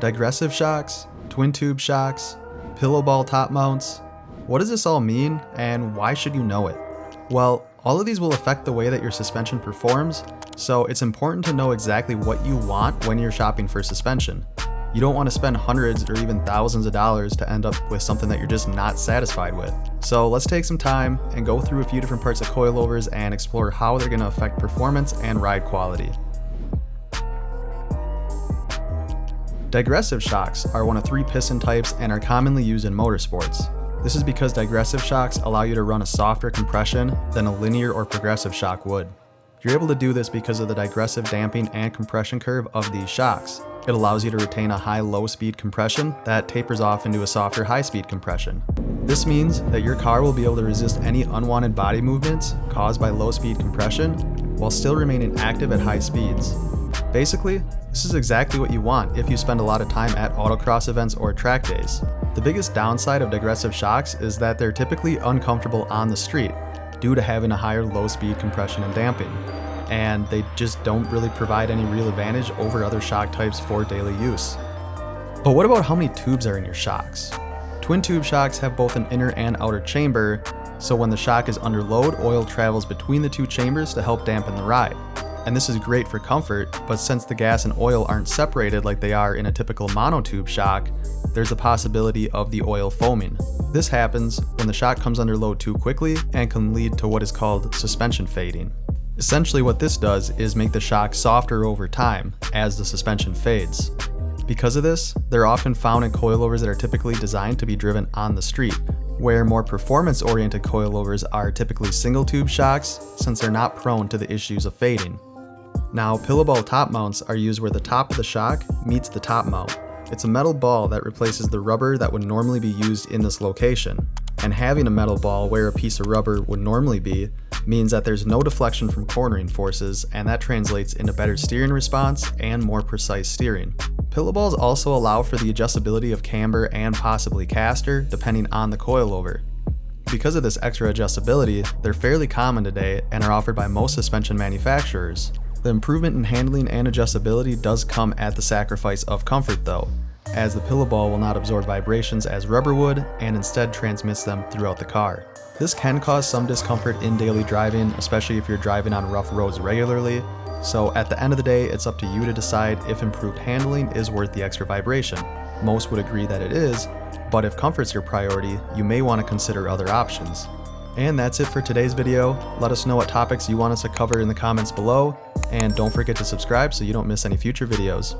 Digressive shocks, twin tube shocks, pillow ball top mounts. What does this all mean and why should you know it? Well, all of these will affect the way that your suspension performs, so it's important to know exactly what you want when you're shopping for suspension. You don't want to spend hundreds or even thousands of dollars to end up with something that you're just not satisfied with. So let's take some time and go through a few different parts of coilovers and explore how they're going to affect performance and ride quality. Digressive shocks are one of three piston types and are commonly used in motorsports. This is because digressive shocks allow you to run a softer compression than a linear or progressive shock would. You're able to do this because of the digressive damping and compression curve of these shocks. It allows you to retain a high low speed compression that tapers off into a softer high speed compression. This means that your car will be able to resist any unwanted body movements caused by low speed compression while still remaining active at high speeds. Basically, this is exactly what you want if you spend a lot of time at autocross events or track days. The biggest downside of digressive shocks is that they're typically uncomfortable on the street due to having a higher low speed compression and damping, and they just don't really provide any real advantage over other shock types for daily use. But what about how many tubes are in your shocks? Twin tube shocks have both an inner and outer chamber, so when the shock is under load, oil travels between the two chambers to help dampen the ride and this is great for comfort, but since the gas and oil aren't separated like they are in a typical monotube shock, there's a possibility of the oil foaming. This happens when the shock comes under load too quickly and can lead to what is called suspension fading. Essentially what this does is make the shock softer over time as the suspension fades. Because of this, they're often found in coilovers that are typically designed to be driven on the street, where more performance-oriented coilovers are typically single tube shocks since they're not prone to the issues of fading. Now, pillow ball top mounts are used where the top of the shock meets the top mount. It's a metal ball that replaces the rubber that would normally be used in this location. And having a metal ball where a piece of rubber would normally be means that there's no deflection from cornering forces and that translates into better steering response and more precise steering. Pillow balls also allow for the adjustability of camber and possibly caster depending on the coilover. Because of this extra adjustability, they're fairly common today and are offered by most suspension manufacturers. The improvement in handling and adjustability does come at the sacrifice of comfort though, as the pillow ball will not absorb vibrations as rubber would and instead transmits them throughout the car. This can cause some discomfort in daily driving, especially if you're driving on rough roads regularly, so at the end of the day, it's up to you to decide if improved handling is worth the extra vibration. Most would agree that it is, but if comfort's your priority, you may want to consider other options. And that's it for today's video. Let us know what topics you want us to cover in the comments below, and don't forget to subscribe so you don't miss any future videos.